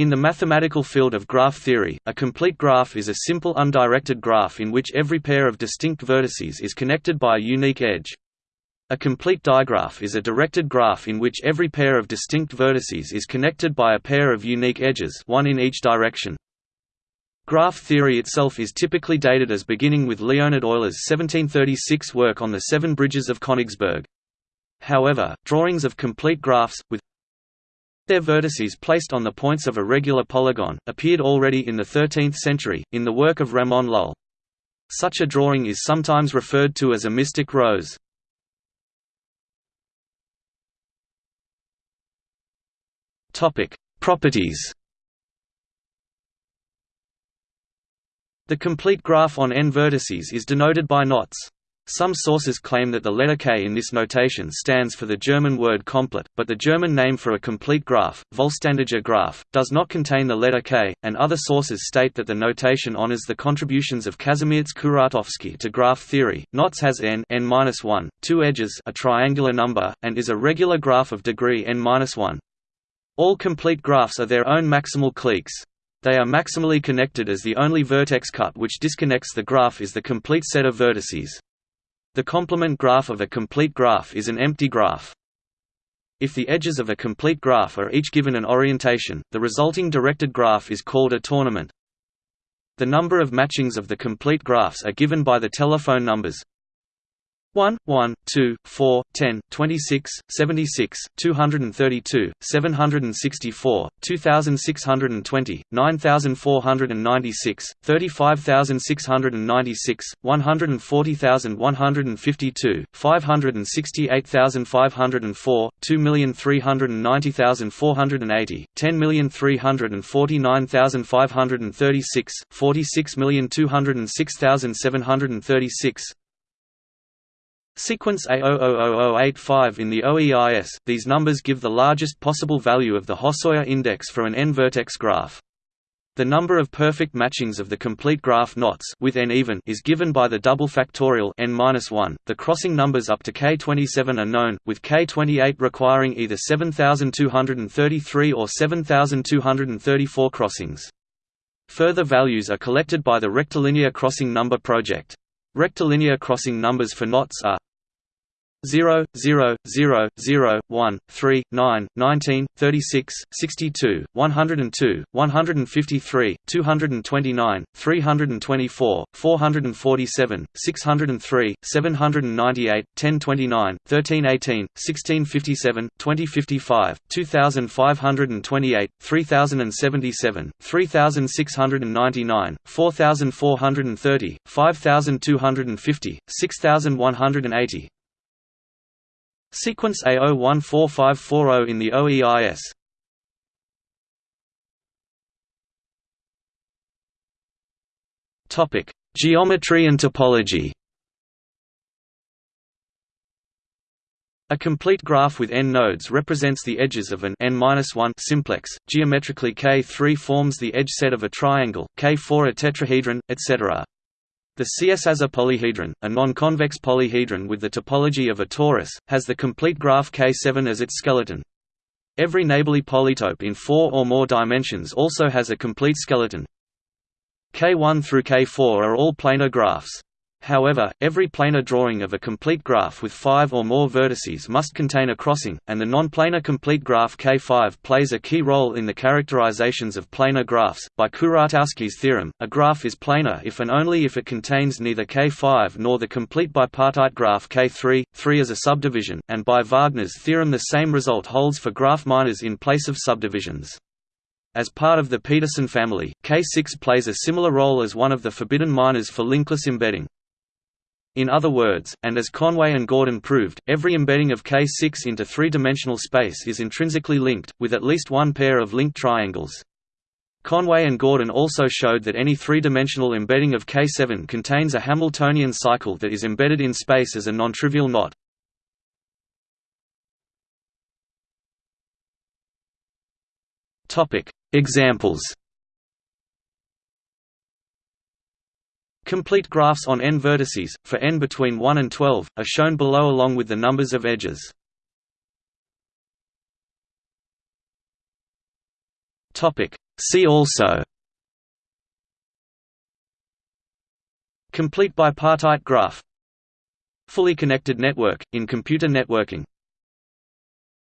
In the mathematical field of graph theory, a complete graph is a simple undirected graph in which every pair of distinct vertices is connected by a unique edge. A complete digraph is a directed graph in which every pair of distinct vertices is connected by a pair of unique edges one in each direction. Graph theory itself is typically dated as beginning with Leonhard Euler's 1736 work on the seven bridges of Königsberg. However, drawings of complete graphs, with their vertices placed on the points of a regular polygon, appeared already in the 13th century, in the work of Ramon Lull. Such a drawing is sometimes referred to as a mystic rose. Properties The complete graph on n vertices is denoted by knots. Some sources claim that the letter k in this notation stands for the German word komplett, but the German name for a complete graph, vollständiger graph, does not contain the letter k, and other sources state that the notation honors the contributions of Kazimierz Kuratowski to graph theory. Knots has n n-1, two edges a triangular number, and is a regular graph of degree n-1. All complete graphs are their own maximal cliques. They are maximally connected as the only vertex cut which disconnects the graph is the complete set of vertices. The complement graph of a complete graph is an empty graph. If the edges of a complete graph are each given an orientation, the resulting directed graph is called a tournament. The number of matchings of the complete graphs are given by the telephone numbers 1, 1, 2, 4, 10, 26, 76, 232, 764, 2620, 9496, 35696, 140152, 568504, 2390480, 10349536, 46206736, Sequence A000085 in the OEIS, these numbers give the largest possible value of the Hosoya index for an n-vertex graph. The number of perfect matchings of the complete graph knots with n even is given by the double factorial n-1. The crossing numbers up to k27 are known, with k28 requiring either 7233 or 7234 crossings. Further values are collected by the rectilinear crossing number project. Rectilinear crossing numbers for knots are 0, 0, 0, 0, 1, 3, 9, 19, 36, 62, 102, 153, 229, 324, 447, 603, 798, 1029, 1318, 1657, 2055, 2528, 3077, 3699, 4430, 5250, 6180, Sequence A014540 in the OEIS Topic: Geometry and topology. A complete graph with n nodes represents the edges of an n-1 simplex. Geometrically K3 forms the edge set of a triangle, K4 a tetrahedron, etc. The Császár polyhedron, a non-convex polyhedron with the topology of a torus, has the complete graph K7 as its skeleton. Every neighborly polytope in four or more dimensions also has a complete skeleton. K1 through K4 are all planar graphs. However, every planar drawing of a complete graph with five or more vertices must contain a crossing, and the non-planar complete graph K5 plays a key role in the characterizations of planar graphs. By Kuratowski's theorem, a graph is planar if and only if it contains neither K5 nor the complete bipartite graph K3, 3 as a subdivision, and by Wagner's theorem the same result holds for graph minors in place of subdivisions. As part of the Petersen family, K6 plays a similar role as one of the forbidden minors for linkless embedding. In other words, and as Conway and Gordon proved, every embedding of K6 into three-dimensional space is intrinsically linked, with at least one pair of linked triangles. Conway and Gordon also showed that any three-dimensional embedding of K7 contains a Hamiltonian cycle that is embedded in space as a non-trivial knot. Examples Complete graphs on n vertices, for n between 1 and 12, are shown below along with the numbers of edges. See also. Complete bipartite graph. Fully connected network, in computer networking